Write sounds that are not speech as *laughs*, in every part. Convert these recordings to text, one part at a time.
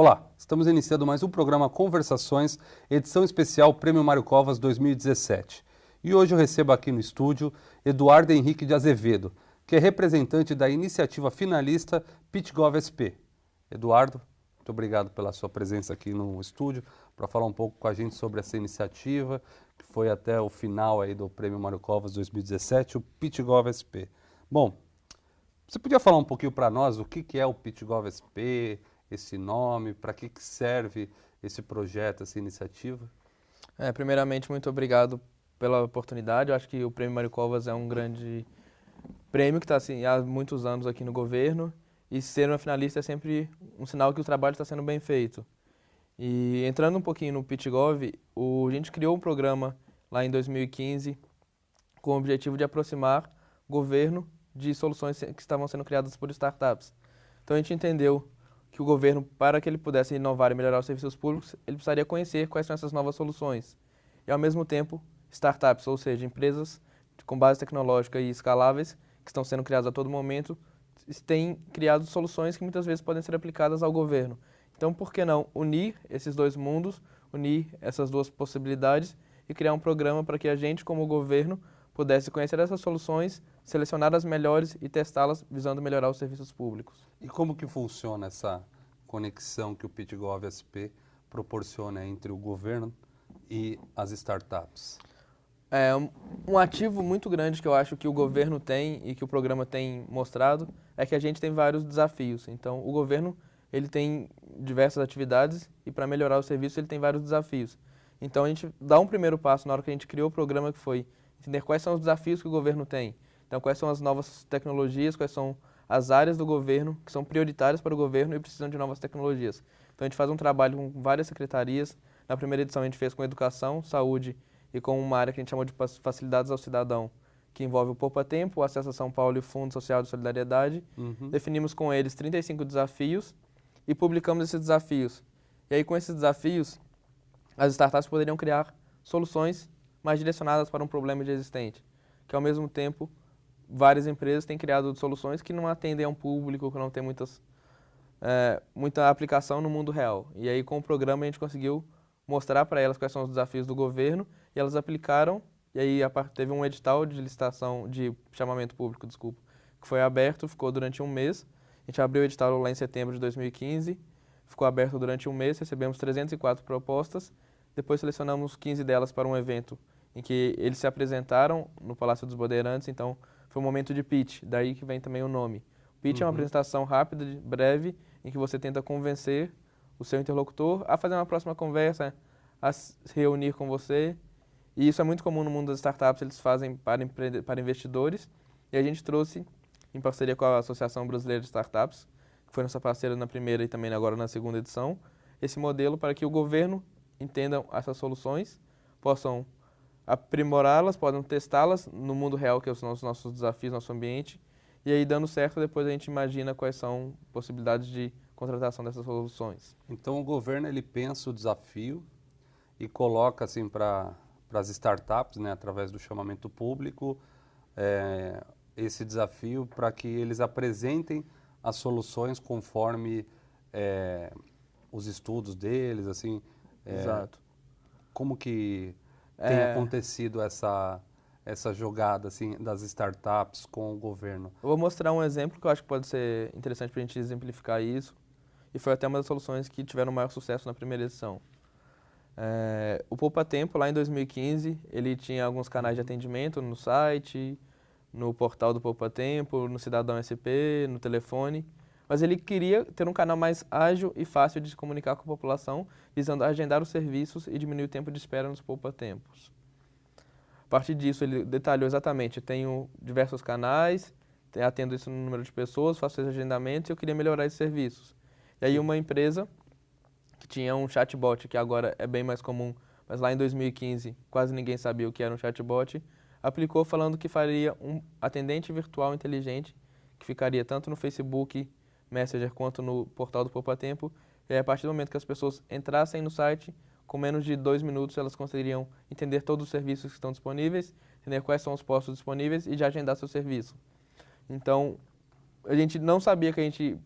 Olá, estamos iniciando mais um programa Conversações, edição especial Prêmio Mário Covas 2017. E hoje eu recebo aqui no estúdio Eduardo Henrique de Azevedo, que é representante da iniciativa finalista PitGov SP. Eduardo, muito obrigado pela sua presença aqui no estúdio para falar um pouco com a gente sobre essa iniciativa, que foi até o final aí do Prêmio Mário Covas 2017, o PitGov SP. Bom, você podia falar um pouquinho para nós o que, que é o PitGov SP, esse nome, para que, que serve esse projeto, essa iniciativa? É, primeiramente, muito obrigado pela oportunidade. Eu acho que o Prêmio Mário Covas é um grande prêmio que está assim, há muitos anos aqui no governo e ser uma finalista é sempre um sinal que o trabalho está sendo bem feito. E entrando um pouquinho no PitGov, o, a gente criou um programa lá em 2015 com o objetivo de aproximar governo de soluções que estavam sendo criadas por startups. Então a gente entendeu que o governo, para que ele pudesse inovar e melhorar os serviços públicos, ele precisaria conhecer quais são essas novas soluções. E ao mesmo tempo, startups, ou seja, empresas com base tecnológica e escaláveis, que estão sendo criadas a todo momento, têm criado soluções que muitas vezes podem ser aplicadas ao governo. Então, por que não unir esses dois mundos, unir essas duas possibilidades e criar um programa para que a gente, como governo, pudesse conhecer essas soluções, selecionar as melhores e testá-las visando melhorar os serviços públicos. E como que funciona essa conexão que o PitGov SP proporciona entre o governo e as startups? É, um ativo muito grande que eu acho que o governo tem e que o programa tem mostrado é que a gente tem vários desafios. Então, o governo ele tem diversas atividades e para melhorar o serviço ele tem vários desafios. Então, a gente dá um primeiro passo na hora que a gente criou o programa que foi entender quais são os desafios que o governo tem. Então, quais são as novas tecnologias, quais são as áreas do governo que são prioritárias para o governo e precisam de novas tecnologias. Então, a gente faz um trabalho com várias secretarias. Na primeira edição, a gente fez com educação, saúde e com uma área que a gente chamou de facilidades ao cidadão, que envolve o Poupa Tempo, o Acesso a São Paulo e o Fundo Social de Solidariedade. Uhum. Definimos com eles 35 desafios e publicamos esses desafios. E aí, com esses desafios, as startups poderiam criar soluções mais direcionadas para um problema já existente, que ao mesmo tempo várias empresas têm criado soluções que não atendem a um público, que não tem muitas, é, muita aplicação no mundo real. E aí, com o programa, a gente conseguiu mostrar para elas quais são os desafios do governo e elas aplicaram. E aí teve um edital de licitação, de chamamento público, desculpa, que foi aberto, ficou durante um mês. A gente abriu o edital lá em setembro de 2015, ficou aberto durante um mês, recebemos 304 propostas. Depois selecionamos 15 delas para um evento em que eles se apresentaram no Palácio dos Bandeirantes, então foi um momento de pitch, daí que vem também o nome. Pitch uhum. é uma uhum. apresentação rápida, breve, em que você tenta convencer o seu interlocutor a fazer uma próxima conversa, a se reunir com você e isso é muito comum no mundo das startups, eles fazem para, para investidores. E a gente trouxe, em parceria com a Associação Brasileira de Startups, que foi nossa parceira na primeira e também agora na segunda edição, esse modelo para que o governo entenda essas soluções, possam aprimorá-las, possam testá-las no mundo real, que são os nossos desafios, nosso ambiente, e aí dando certo, depois a gente imagina quais são possibilidades de contratação dessas soluções. Então o governo ele pensa o desafio e coloca assim para as startups, né, através do chamamento público, é, esse desafio para que eles apresentem as soluções conforme é, os estudos deles, assim. É, Exato. Como que tem é. acontecido essa essa jogada assim das startups com o governo? Eu vou mostrar um exemplo que eu acho que pode ser interessante para a gente exemplificar isso. E foi até uma das soluções que tiveram maior sucesso na primeira edição. É, o Poupa Tempo, lá em 2015, ele tinha alguns canais de atendimento no site, no portal do Poupa Tempo, no Cidadão SP, no telefone, mas ele queria ter um canal mais ágil e fácil de se comunicar com a população, visando agendar os serviços e diminuir o tempo de espera nos Poupa Tempos. A partir disso, ele detalhou exatamente, tenho diversos canais, atendo isso no número de pessoas, faço esses agendamentos e eu queria melhorar esses serviços. E aí uma empresa que tinha um chatbot, que agora é bem mais comum, mas lá em 2015 quase ninguém sabia o que era um chatbot, aplicou falando que faria um atendente virtual inteligente, que ficaria tanto no Facebook Messenger quanto no portal do Poupa Tempo, e a partir do momento que as pessoas entrassem no site, com menos de dois minutos elas conseguiriam entender todos os serviços que estão disponíveis, entender quais são os postos disponíveis e já agendar seu serviço. Então, a gente não sabia que a gente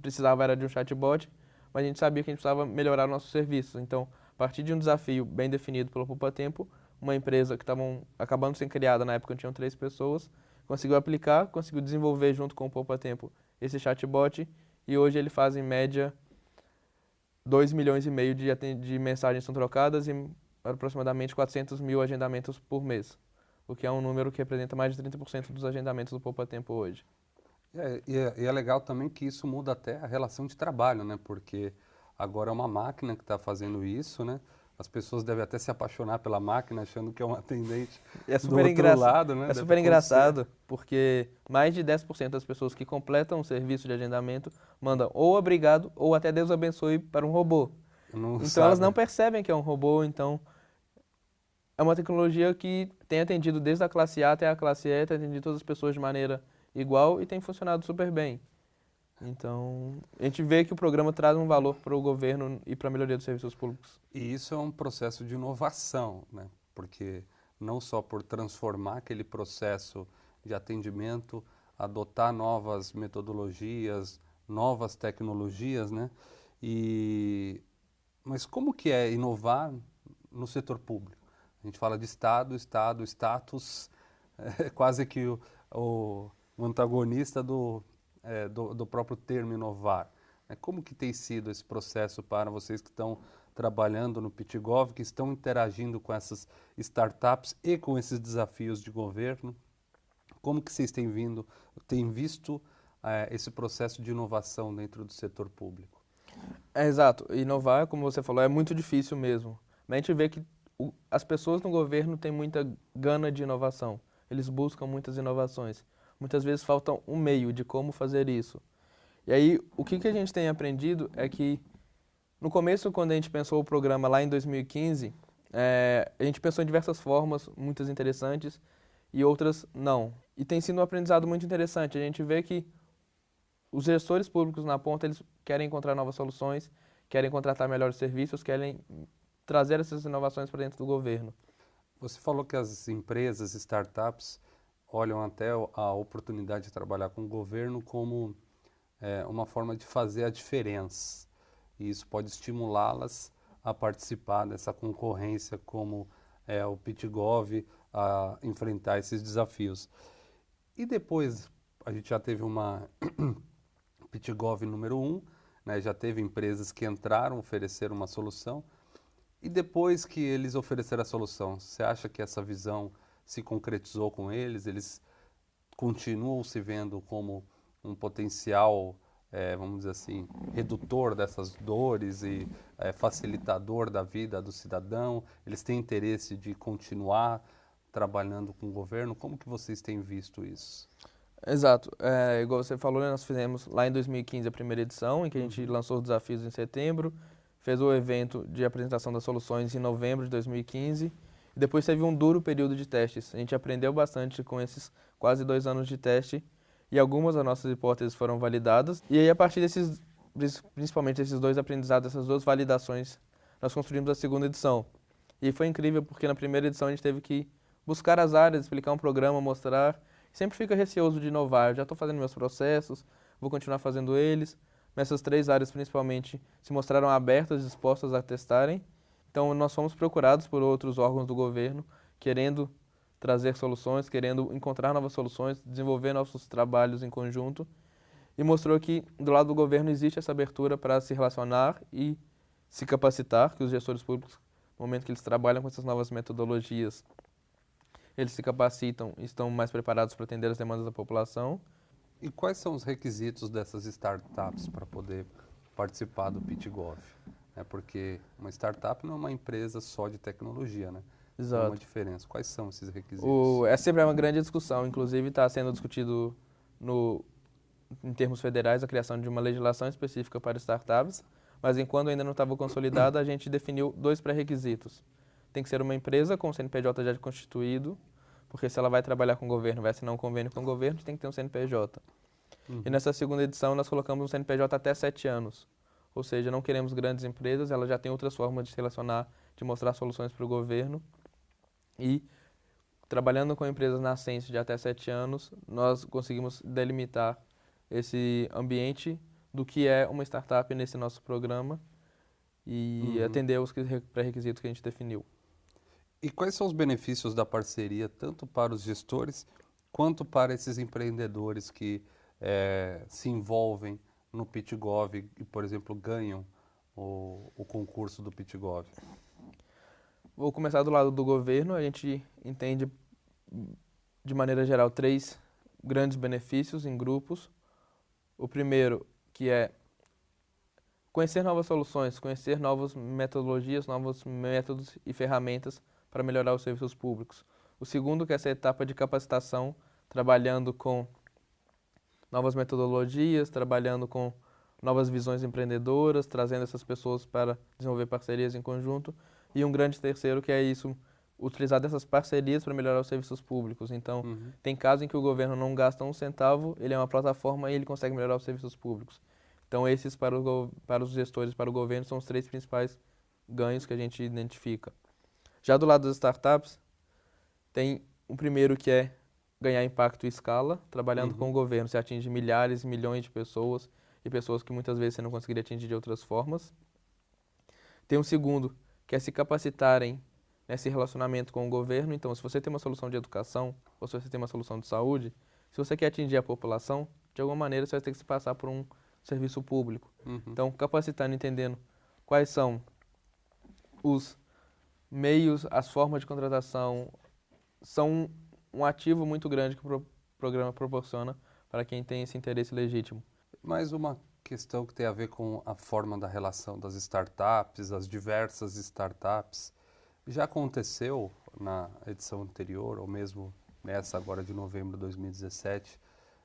precisava era de um chatbot, mas a gente sabia que a gente precisava melhorar nossos serviços. Então, a partir de um desafio bem definido pelo Poupa Tempo, uma empresa que estava acabando de ser criada, na época tinham três pessoas, conseguiu aplicar, conseguiu desenvolver junto com o Poupa Tempo esse chatbot e hoje ele faz em média 2 milhões e meio de, de mensagens são trocadas e aproximadamente 400 mil agendamentos por mês, o que é um número que representa mais de 30% dos agendamentos do Poupa Tempo hoje. É, e, é, e, é, legal também que isso muda até a relação de trabalho, né? Porque agora é uma máquina que está fazendo isso, né? As pessoas devem até se apaixonar pela máquina, achando que é um *laughs* atendente é super do outro lado, né? É super engraçado, porque mais de 10% das pessoas que completam o serviço de agendamento mandam ou obrigado ou até Deus abençoe para um robô. Não então sabe. elas não percebem que é um robô, então é uma tecnologia que tem atendido desde a classe A até a classe E, tem atendido todas as pessoas de maneira igual e tem funcionado super bem. Então, a gente vê que o programa traz um valor para o governo e para a melhoria dos serviços públicos. E isso é um processo de inovação, né? porque não só por transformar aquele processo de atendimento, adotar novas metodologias, novas tecnologias, né? E, mas como que é inovar no setor público? A gente fala de Estado, Estado, status, *laughs* é quase que o, o, antagonista do, é, do, do, próprio termo inovar. É, como que tem sido esse processo para vocês que estão trabalhando no Pitgov, que estão interagindo com essas startups e com esses desafios de governo? Como que vocês têm vindo, têm visto é, esse processo de inovação dentro do setor público? É, exato. Inovar, como você falou, é muito difícil mesmo. Mas a gente vê que o, as pessoas no governo têm muita gana de inovação. Eles buscam muitas inovações. Muitas vezes falta um meio de como fazer isso. E aí, o que, que a gente tem aprendido é que, no começo, quando a gente pensou o programa lá em 2015, é, a gente pensou em diversas formas, muitas interessantes, e outras não. E tem sido um aprendizado muito interessante. A gente vê que os gestores públicos na ponta, eles querem encontrar novas soluções, querem contratar melhores serviços, querem trazer essas inovações para dentro do governo. Você falou que as empresas, startups, olham até a oportunidade de trabalhar com o governo como é, uma forma de fazer a diferença. E isso pode estimulá-las a participar dessa concorrência como é, o PitGov, a enfrentar esses desafios. E depois, a gente já teve uma *coughs* PitGov número 1, um, né, já teve empresas que entraram, ofereceram uma solução, e depois que eles ofereceram a solução, você acha que essa visão se concretizou com eles? Eles continuam se vendo como um potencial, é, vamos dizer assim, redutor dessas dores e é, facilitador da vida do cidadão? Eles têm interesse de continuar trabalhando com o governo? Como que vocês têm visto isso? Exato. É, igual você falou, né, nós fizemos lá em 2015 a primeira edição, em que a gente uhum. lançou os desafios em setembro fez o evento de apresentação das soluções em novembro de 2015 e depois teve um duro período de testes. A gente aprendeu bastante com esses quase dois anos de teste e algumas das nossas hipóteses foram validadas. E aí, a partir desses, principalmente esses dois aprendizados, essas duas validações, nós construímos a segunda edição. E foi incrível porque na primeira edição a gente teve que buscar as áreas, explicar um programa, mostrar. Sempre fica receoso de inovar. Eu já estou fazendo meus processos, vou continuar fazendo eles nessas três áreas principalmente se mostraram abertas, dispostas a testarem. Então, nós fomos procurados por outros órgãos do governo, querendo trazer soluções, querendo encontrar novas soluções, desenvolver nossos trabalhos em conjunto. E mostrou que, do lado do governo, existe essa abertura para se relacionar e se capacitar, que os gestores públicos, no momento que eles trabalham com essas novas metodologias, eles se capacitam e estão mais preparados para atender as demandas da população. E quais são os requisitos dessas startups para poder participar do PitGov? É porque uma startup não é uma empresa só de tecnologia, né? Exato. Tem uma diferença. Quais são esses requisitos? O, é sempre uma grande discussão. Inclusive está sendo discutido no, em termos federais a criação de uma legislação específica para startups. Mas enquanto ainda não estava consolidada, a gente definiu dois pré-requisitos. Tem que ser uma empresa com CNPJ já constituído porque se ela vai trabalhar com o governo, vai assinar um convênio com o governo, tem que ter um CNPJ. Uhum. E nessa segunda edição nós colocamos um CNPJ até sete anos. Ou seja, não queremos grandes empresas, ela já tem outras formas de se relacionar, de mostrar soluções para o governo. E trabalhando com empresas nascentes de até sete anos, nós conseguimos delimitar esse ambiente do que é uma startup nesse nosso programa e Uhum. atender os pré-requisitos que a gente definiu. E quais são os benefícios da parceria, tanto para os gestores quanto para esses empreendedores que eh, se envolvem no PitGov e, por exemplo, ganham o, o concurso do PitGov? Vou começar do lado do governo. A gente entende, de maneira geral, três grandes benefícios em grupos. O primeiro, que é conhecer novas soluções, conhecer novas metodologias, novos métodos e ferramentas para melhorar os serviços públicos. O segundo, que é essa etapa de capacitação, trabalhando com novas metodologias, trabalhando com novas visões empreendedoras, trazendo essas pessoas para desenvolver parcerias em conjunto. E um grande terceiro, que é isso, utilizar dessas parcerias para melhorar os serviços públicos. Então, Uhum. tem casos em que o governo não gasta um centavo, ele é uma plataforma e ele consegue melhorar os serviços públicos. Então, esses para, o para os gestores, para o governo, são os três principais ganhos que a gente identifica. Já do lado das startups, tem o primeiro que é ganhar impacto e escala, trabalhando Uhum. com o governo. Você atinge milhares, milhões de pessoas e pessoas que muitas vezes você não conseguiria atingir de outras formas. Tem um segundo, que é se capacitarem nesse relacionamento com o governo. Então, se você tem uma solução de educação ou se você tem uma solução de saúde, se você quer atingir a população, de alguma maneira você vai ter que se passar por um serviço público. Uhum. Então, capacitando, entendendo quais são os meios, as formas de contratação, são um ativo muito grande que o pro- programa proporciona para quem tem esse interesse legítimo. Mais uma questão que tem a ver com a forma da relação das startups, as diversas startups. Já aconteceu na edição anterior, ou mesmo nessa agora de novembro de 2017,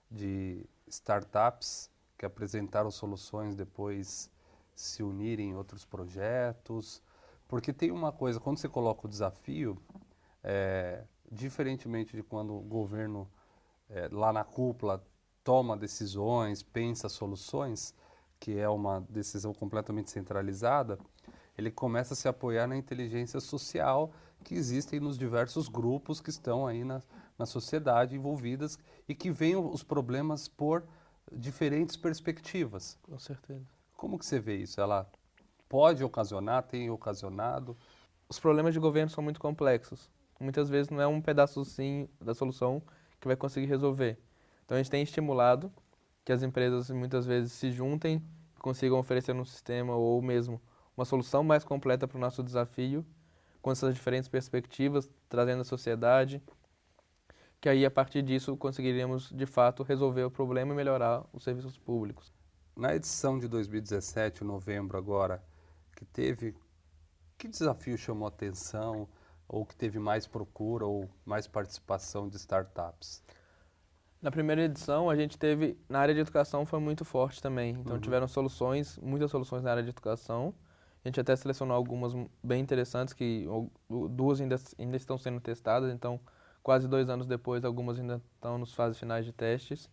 de startups que apresentaram soluções depois se unirem em outros projetos. Porque tem uma coisa, quando você coloca o desafio, é, diferentemente de quando o governo é, lá na cúpula toma decisões, pensa soluções, que é uma decisão completamente centralizada, ele começa a se apoiar na inteligência social que existem nos diversos grupos que estão aí na, na sociedade envolvidas e que veem os problemas por diferentes perspectivas. Com certeza. Como que você vê isso? Ela pode ocasionar, tem ocasionado? Os problemas de governo são muito complexos. Muitas vezes não é um pedaçozinho da solução que vai conseguir resolver. Então a gente tem estimulado que as empresas muitas vezes se juntem consigam oferecer um sistema ou mesmo uma solução mais completa para o nosso desafio, com essas diferentes perspectivas, trazendo a sociedade, que aí a partir disso conseguiríamos de fato resolver o problema e melhorar os serviços públicos. Na edição de 2017, novembro agora, que teve, que desafio chamou a atenção, ou que teve mais procura, ou mais participação de startups? Na primeira edição, a gente teve, na área de educação foi muito forte também. Então Uhum. tiveram soluções, muitas soluções na área de educação. A gente até selecionou algumas bem interessantes, que duas ainda, ainda estão sendo testadas, então quase dois anos depois, algumas ainda estão nos fases finais de testes.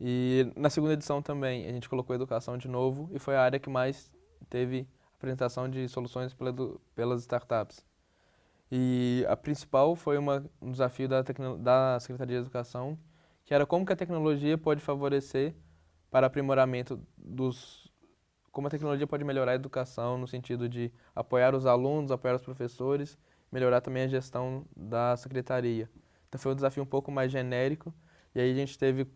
E na segunda edição também, a gente colocou educação de novo e foi a área que mais teve apresentação de soluções pela pelas startups. E a principal foi uma, um desafio da, da Secretaria de Educação, que era como que a tecnologia pode favorecer para aprimoramento dos como a tecnologia pode melhorar a educação no sentido de apoiar os alunos, apoiar os professores, melhorar também a gestão da secretaria. Então foi um desafio um pouco mais genérico e aí a gente teve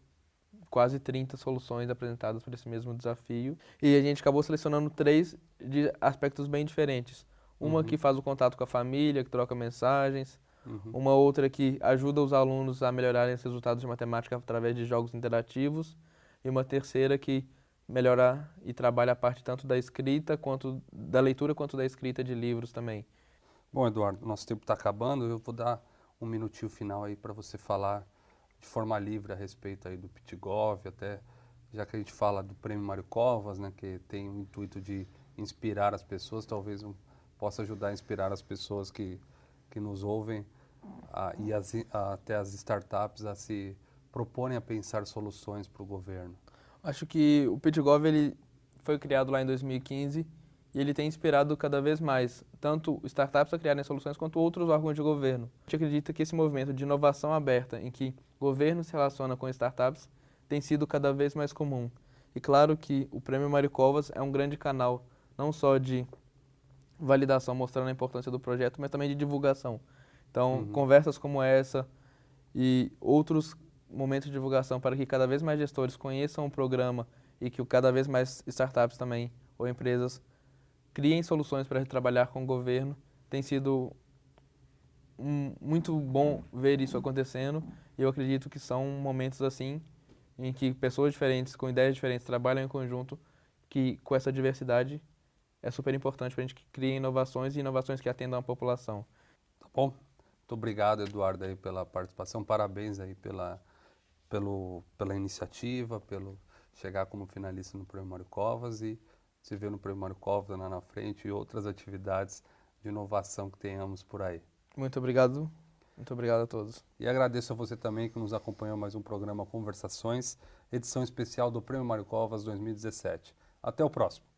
quase 30 soluções apresentadas para esse mesmo desafio e a gente acabou selecionando três de aspectos bem diferentes. Uma Uhum. que faz o contato com a família, que troca mensagens, Uhum. uma outra que ajuda os alunos a melhorarem os resultados de matemática através de jogos interativos, e uma terceira que melhora e trabalha a parte tanto da escrita quanto da leitura quanto da escrita de livros também. Bom, Eduardo, nosso tempo está acabando. Eu vou dar um minutinho final aí para você falar de forma livre a respeito aí do PitGov, até já que a gente fala do Prêmio Mário Covas, né, que tem o intuito de inspirar as pessoas, talvez um, possa ajudar a inspirar as pessoas que, que nos ouvem a, e as, a, até as startups a se proporem a pensar soluções para o governo. Acho que o PitGov ele foi criado lá em 2015 e ele tem inspirado cada vez mais tanto startups a criarem soluções quanto outros órgãos de governo. A gente acredita que esse movimento de inovação aberta, em que o governo se relaciona com startups, tem sido cada vez mais comum. E claro que o Prêmio Mário Covas é um grande canal, não só de validação mostrando a importância do projeto, mas também de divulgação. Então, uhum. conversas como essa e outros momentos de divulgação para que cada vez mais gestores conheçam o programa e que cada vez mais startups também ou empresas criem soluções para trabalhar com o governo. Tem sido um, muito bom ver isso acontecendo e eu acredito que são momentos assim em que pessoas diferentes, com ideias diferentes, trabalham em conjunto, que com essa diversidade é super importante para a gente que crie inovações e inovações que atendam a população. Tá bom. Muito obrigado, Eduardo, aí, pela participação. Parabéns aí pela, pelo, pela iniciativa, pelo chegar como finalista no Prêmio Mário Covas e se ver no Prêmio Mário Covas lá na frente e outras atividades de inovação que tenhamos por aí. Muito obrigado. Muito obrigado a todos. E agradeço a você também que nos acompanhou mais um programa Conversações, edição especial do Prêmio Mário Covas 2017. Até o próximo.